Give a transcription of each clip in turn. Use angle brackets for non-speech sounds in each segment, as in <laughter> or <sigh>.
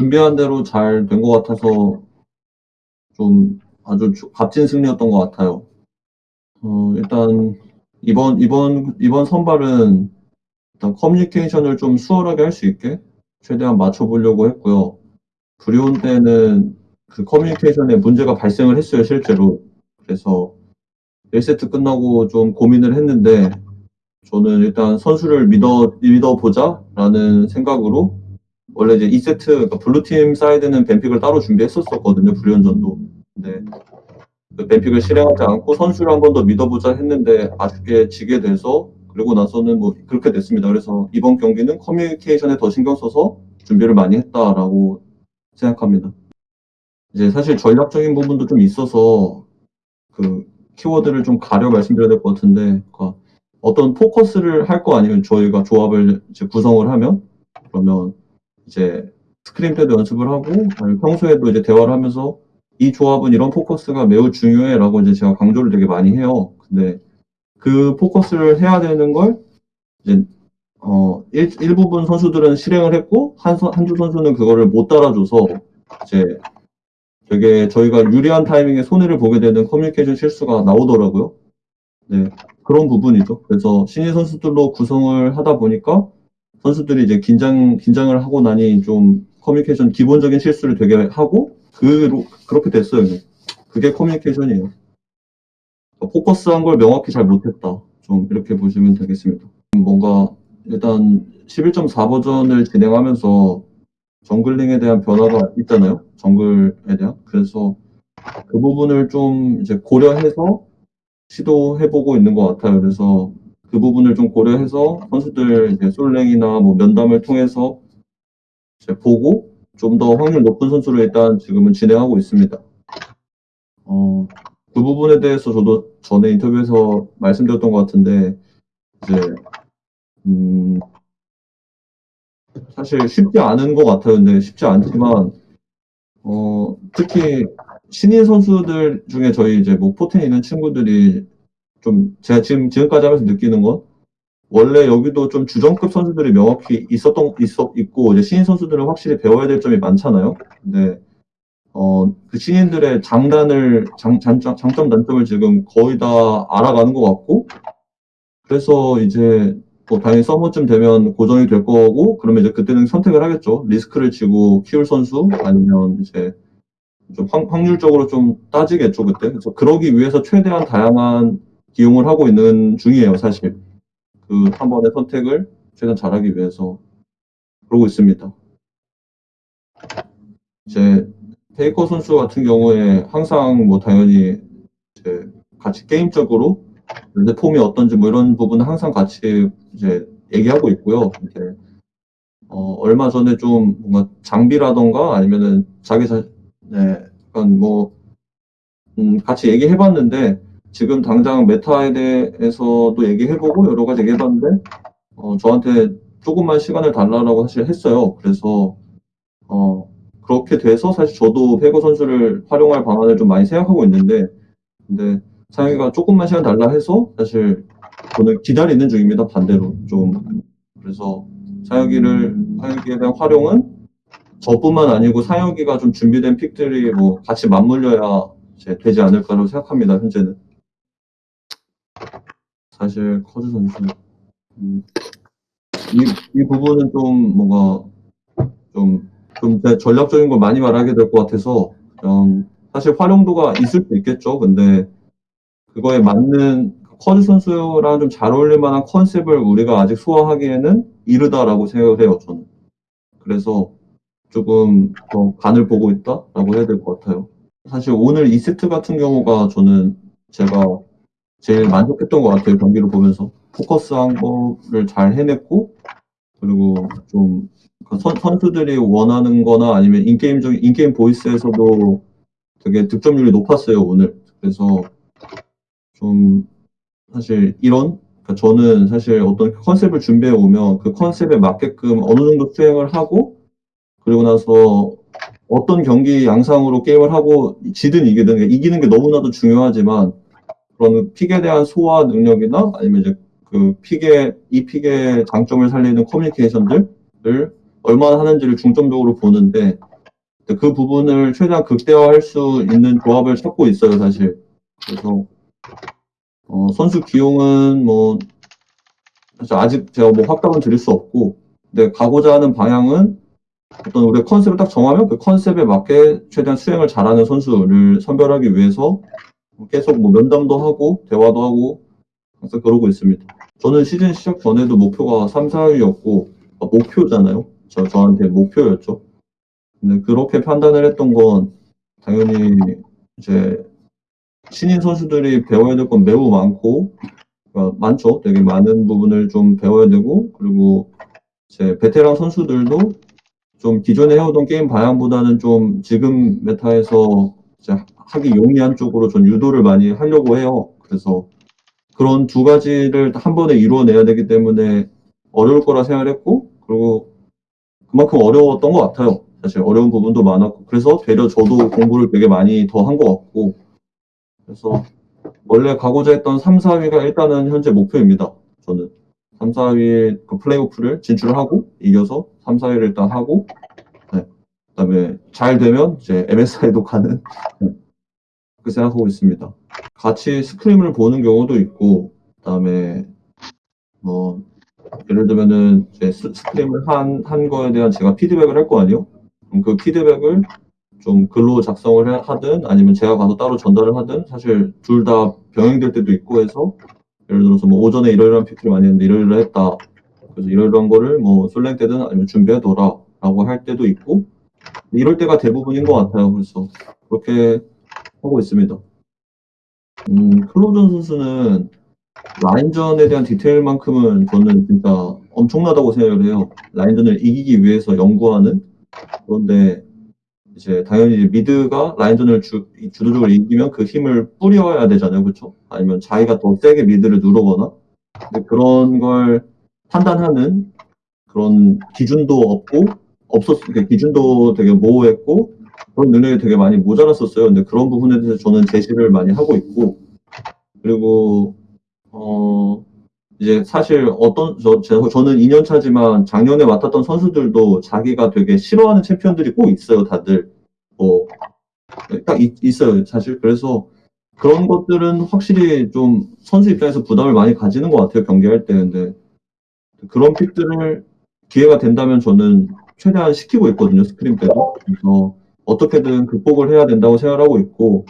준비한 대로 잘 된 것 같아서 좀 아주 주- 값진 승리였던 것 같아요. 어, 일단 이번 이번 이번 선발은 일단 커뮤니케이션을 좀 수월하게 할 수 있게 최대한 맞춰보려고 했고요. 브리온 때는 그 커뮤니케이션에 문제가 발생을 했어요, 실제로. 그래서 1세트 끝나고 좀 고민을 했는데 저는 일단 선수를 믿어 믿어보자라는 생각으로 원래 이제 2세트 그러니까 블루팀 사이드는 ban pick을 따로 준비했었었거든요, 브리온전도. 근데 그 ban pick을 실행하지 않고 선수를 한 번 더 믿어보자 했는데 아쉽게 지게 돼서 그리고 나서는 뭐 그렇게 됐습니다. 그래서 이번 경기는 커뮤니케이션에 더 신경 써서 준비를 많이 했다라고 생각합니다. 이제 사실 전략적인 부분도 좀 있어서 그 키워드를 좀 가려 말씀드려야 될 것 같은데 그러니까 어떤 포커스를 할 거 아니면 저희가 조합을 이제 구성을 하면 그러면 이제 scrim 때도 연습을 하고 평소에도 이제 대화를 하면서 이 조합은 이런 포커스가 매우 중요해라고 이제 제가 강조를 되게 많이 해요. 근데 그 포커스를 해야 되는 걸 이제 어 일, 일부분 선수들은 실행을 했고 한 선- 한두 선수는 그거를 못 따라줘서 이제 되게 저희가 유리한 타이밍에 손해를 보게 되는 커뮤니케이션 실수가 나오더라고요. 네, 그런 부분이죠. 그래서 신인 선수들로 구성을 하다 보니까 선수들이 이제 긴장, 긴장을 하고 나니 좀 커뮤니케이션 기본적인 실수를 되게 하고, 그, 그렇게 됐어요. 그게 커뮤니케이션이에요. 포커스한 걸 명확히 잘 못했다. 좀 이렇게 보시면 되겠습니다. 뭔가 일단 11.4 버전을 진행하면서 정글링에 대한 변화가 있잖아요. 정글에 대한. 그래서 그 부분을 좀 이제 고려해서 시도해보고 있는 것 같아요. 그래서 그 부분을 좀 고려해서 선수들 이제 솔랭이나 뭐 면담을 통해서 보고 좀 더 확률 높은 선수를 일단 지금은 진행하고 있습니다. 어, 그 부분에 대해서 저도 전에 인터뷰에서 말씀드렸던 것 같은데 이제 음, 사실 쉽지 않은 것 같아요. 근데 쉽지 않지만 어, 특히 신인 선수들 중에 저희 이제 뭐 포텐 있는 친구들이 좀 제가 지금 지금까지 하면서 느끼는 건 원래 여기도 좀 주전급 선수들이 명확히 있었던 있어 있고 이제 신인 선수들은 확실히 배워야 될 점이 많잖아요. 근데 어, 그 신인들의 장단을 장, 장점, 장점 단점을 지금 거의 다 알아가는 것 같고 그래서 이제 뭐 당연히 서머쯤 되면 고정이 될 거고 그러면 이제 그때는 선택을 하겠죠. 리스크를 지고 키울 선수 아니면 이제 좀 확, 확률적으로 좀 따지겠죠 그때. 그래서 그러기 위해서 최대한 다양한 기용을 하고 있는 중이에요 사실. 그 한 번의 선택을 최대한 잘하기 위해서 그러고 있습니다. 이제 페이커 선수 같은 경우에 항상 뭐 당연히 이제 같이 게임적으로 내 폼이 어떤지 뭐 이런 부분은 항상 같이 이제 얘기하고 있고요. 이제 어, 얼마 전에 좀 뭔가 장비라던가 아니면은 자기 자, 네, 약간 뭐 음, 같이 얘기해봤는데 지금 당장 메타에 대해서도 얘기해보고 여러 가지 얘기해봤는데 어, 저한테 조금만 시간을 달라고 사실 했어요. 그래서 어, 그렇게 돼서 사실 저도 페이커 선수를 활용할 방안을 좀 많이 생각하고 있는데 근데 상혁이가 조금만 시간 달라 해서 사실 저는 기다리는 중입니다. 반대로 좀 그래서 사혁이를 사혁이에 대한 활용은 저뿐만 아니고 사혁이가 좀 준비된 픽들이 뭐 같이 맞물려야 되지 않을까라고 생각합니다. 현재는 사실 커즈 선수 음, 이, 이 부분은 좀 뭔가 좀, 좀 전략적인 걸 많이 말하게 될 것 같아서 그냥 사실 활용도가 있을 수 있겠죠. 근데 그거에 맞는 커즈 선수랑 좀 잘 어울릴 만한 컨셉을 우리가 아직 소화하기에는 이르다라고 생각을 해요, 저는. 그래서 조금 더 간을 보고 있다라고 해야 될 것 같아요. 사실 오늘 2세트 같은 경우가 저는 제가 제일 만족했던 것 같아요, 경기를 보면서. 포커스한 거를 잘 해냈고, 그리고 좀 선, 선수들이 원하는 거나 아니면 인게임적인, 인게임 보이스에서도 되게 득점률이 높았어요, 오늘. 그래서 좀 사실 이런 그러니까 저는 사실 어떤 컨셉을 준비해 오면 그 컨셉에 맞게끔 어느 정도 수행을 하고 그리고 나서 어떤 경기 양상으로 게임을 하고 지든 이기든 이기는 게 너무나도 중요하지만 그런 픽에 대한 소화 능력이나 아니면 이제 그 픽의 이 픽의 장점을 살리는 커뮤니케이션들을 얼마나 하는지를 중점적으로 보는데 그 부분을 최대한 극대화할 수 있는 조합을 찾고 있어요, 사실. 그래서 어, 선수 기용은 뭐 사실 아직 제가 뭐 확답은 드릴 수 없고, 근데 가고자 하는 방향은 어떤 우리가 컨셉을 딱 정하면 그 컨셉에 맞게 최대한 수행을 잘하는 선수를 선별하기 위해서 계속 뭐 면담도 하고 대화도 하고 항상 그러고 있습니다. 저는 시즌 시작 전에도 목표가 3, 4위였고 아, 목표잖아요. 저 저한테 목표였죠. 근데 그렇게 판단을 했던 건 당연히 이제 신인 선수들이 배워야 될 건 매우 많고 그러니까 많죠. 되게 많은 부분을 좀 배워야 되고 그리고 이제 베테랑 선수들도 좀 기존에 해오던 게임 방향보다는 좀 지금 메타에서 하기 용이한 쪽으로 좀 유도를 많이 하려고 해요. 그래서 그런 두 가지를 한 번에 이루어내야 되기 때문에 어려울 거라 생각을 했고 그리고 그만큼 어려웠던 것 같아요. 사실 어려운 부분도 많았고 그래서 되려 저도 공부를 되게 많이 더 한 것 같고 그래서 원래 가고자 했던 3, 4위가 일단은 현재 목표입니다. 저는 3, 4위 그 플레이오프를 진출하고 이겨서 3, 4위를 일단 하고 네. 그다음에 잘 되면 이제 MSI도 가는 네. 그렇게 생각하고 있습니다. 같이 스크림을 보는 경우도 있고 그다음에 뭐 예를 들면은 스, 스크림을 한, 한 거에 대한 제가 피드백을 할 거 아니에요? 그럼 그 피드백을 좀 글로 작성을 해- 하든 아니면 제가 가서 따로 전달을 하든 사실 둘 다 병행될 때도 있고 해서 예를 들어서 뭐 오전에 이러이러한 픽트를 많이 했는데 이러이러 했다. 그래서 이러이러한 거를 뭐 솔랭 때든 아니면 준비해둬라 라고 할 때도 있고 이럴 때가 대부분인 것 같아요. 그래서 그렇게 하고 있습니다. 음, 클로저 선수는 라인전에 대한 디테일만큼은 저는 진짜 엄청나다고 생각을 해요. 라인전을 이기기 위해서 연구하는 그런데 이제 당연히 미드가 라인전을 주, 주도적으로 이기면 그 힘을 뿌려야 되잖아요. 그렇죠? 아니면 자기가 더 세게 미드를 누르거나 그런 걸 판단하는 그런 기준도 없고 없었 그 기준도 되게 모호했고 그런 능력이 되게 많이 모자랐었어요. 근데 그런 부분에 대해서 저는 제시를 많이 하고 있고 그리고 어 이제 사실 어떤 저, 저 저는 2년 차지만 작년에 맡았던 선수들도 자기가 되게 싫어하는 챔피언들이 꼭 있어요. 다들 뭐딱 있어요. 사실 그래서 그런 것들은 확실히 좀 선수 입장에서 부담을 많이 가지는 것 같아요. 경기할 때 근데 그런 pick들을 기회가 된다면 저는 최대한 시키고 있거든요. scrim 때도 그래서 어떻게든 극복을 해야 된다고 생각하고 있고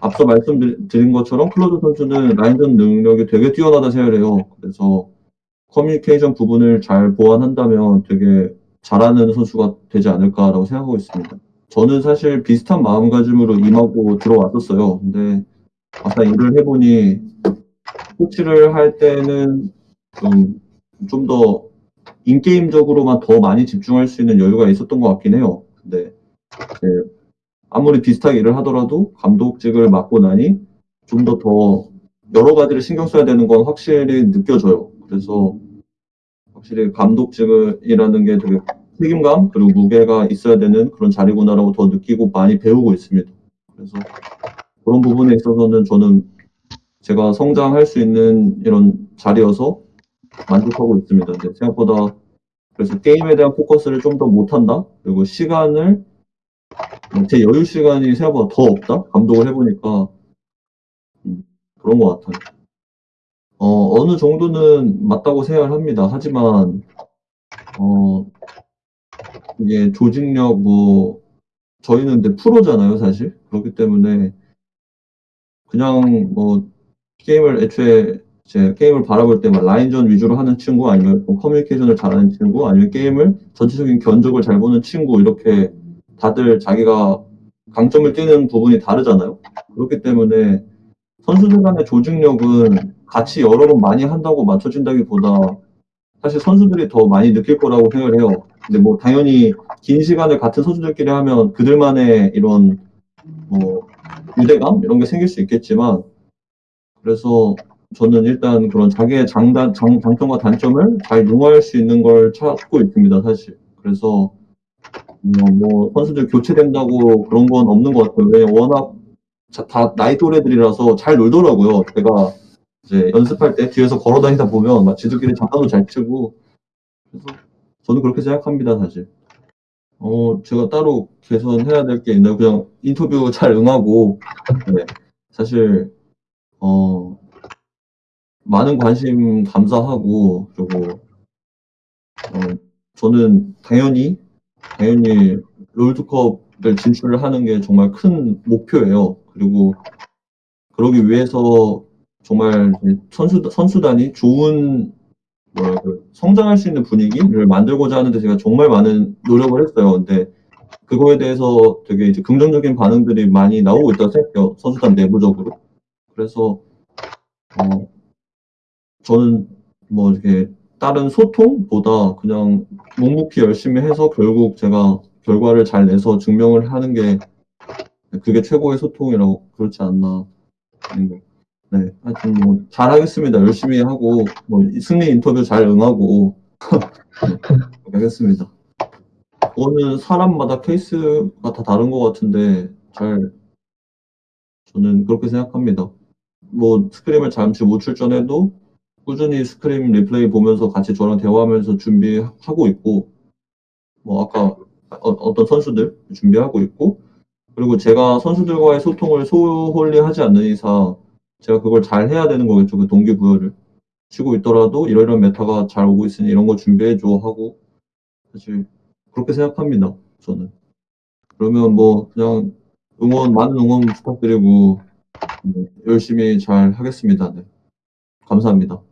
앞서 말씀드린 것처럼 클로저 선수는 라인전 능력이 되게 뛰어나다 생각을 해요. 그래서 커뮤니케이션 부분을 잘 보완한다면 되게 잘하는 선수가 되지 않을까라고 생각하고 있습니다. 저는 사실 비슷한 마음가짐으로 임하고 들어왔었어요. 근데 막상 일을 해보니 코치를 할 때는 좀좀더 인게임적으로만 더 많이 집중할 수 있는 여유가 있었던 것 같긴 해요. 근데 아무리 비슷하게 일을 하더라도 감독직을 맡고 나니 좀 더 더 여러 가지를 신경 써야 되는 건 확실히 느껴져요. 그래서 확실히 감독직이라는 게 되게 책임감 그리고 무게가 있어야 되는 그런 자리구나라고 더 느끼고 많이 배우고 있습니다. 그래서 그런 부분에 있어서는 저는 제가 성장할 수 있는 이런 자리여서 만족하고 있습니다. 생각보다 그래서 게임에 대한 포커스를 좀 더 못한다. 그리고 시간을 제 여유 시간이 생각보다 더 없다. 감독을 해보니까 음, 그런 것 같아요. 어, 어느 정도는 맞다고 생각을 합니다. 하지만 어, 이게 조직력 뭐 저희는 근데 프로잖아요, 사실. 그렇기 때문에 그냥 뭐 게임을 애초에 제 게임을 바라볼 때만 라인전 위주로 하는 친구 아니면 뭐 커뮤니케이션을 잘하는 친구 아니면 게임을 전체적인 견적을 잘 보는 친구 이렇게 다들 자기가 강점을 띠는 부분이 다르잖아요. 그렇기 때문에 선수들 간의 조직력은 같이 여러 번 많이 한다고 맞춰진다기보다 사실 선수들이 더 많이 느낄 거라고 생각을 해요. 근데 뭐 당연히 긴 시간을 같은 선수들끼리 하면 그들만의 이런 뭐 유대감 이런 게 생길 수 있겠지만 그래서 저는 일단 그런 자기의 장단, 장, 장점과 단점을 잘 융화할 수 있는 걸 찾고 있습니다, 사실. 그래서 뭐, 뭐 선수들 교체된다고 그런 건 없는 것 같아요. 왜 워낙 자, 다 나이 또래들이라서 잘 놀더라고요. 제가 이제 연습할 때 뒤에서 걸어 다니다 보면 막 지들끼리 장난도 잘 치고 그래서 저는 그렇게 생각합니다 사실. 어 제가 따로 개선해야 될 게 있나요? 그냥 인터뷰 잘 응하고 네 사실 어 많은 관심 감사하고 그리고 어 저는 당연히, 당연히 롤드컵을 진출을 하는 게 정말 큰 목표예요. 그리고 그러기 위해서 정말 선수 선수단이 좋은 뭐랄까 성장할 수 있는 분위기를 만들고자 하는데 제가 정말 많은 노력을 했어요. 근데 그거에 대해서 되게 이제 긍정적인 반응들이 많이 나오고 있다고 생각해요, 선수단 내부적으로. 그래서 어 저는 뭐 이렇게 다른 소통보다 그냥 묵묵히 열심히 해서 결국 제가 결과를 잘 내서 증명을 하는 게네 그게 최고의 소통이라고 그렇지 않나. 네. 네. 하여튼 뭐 잘하겠습니다. 열심히 하고 뭐이 승리 인터뷰 잘 응하고 네 <laughs> 하겠습니다. 그거는 사람마다 케이스가 다 다른 것 같은데 잘 저는 그렇게 생각합니다. 뭐 scrim을 잠시 못 출전해도 꾸준히 scrim replay 보면서 같이 저랑 대화하면서 준비하고 있고 뭐 아까 어 어떤 선수들 준비하고 있고 그리고 제가 선수들과의 소통을 소홀히 하지 않는 이상 제가 그걸 잘 해야 되는 거겠죠, 그 동기부여를. 지고 있더라도 "이러이러한 메타가 잘 오고 있으니 이런 거 준비해 줘." 하고 사실 그렇게 생각합니다, 저는. 그러면 뭐 그냥 응원 많은 응원 부탁드리고 네 열심히 잘 하겠습니다. 네. 감사합니다.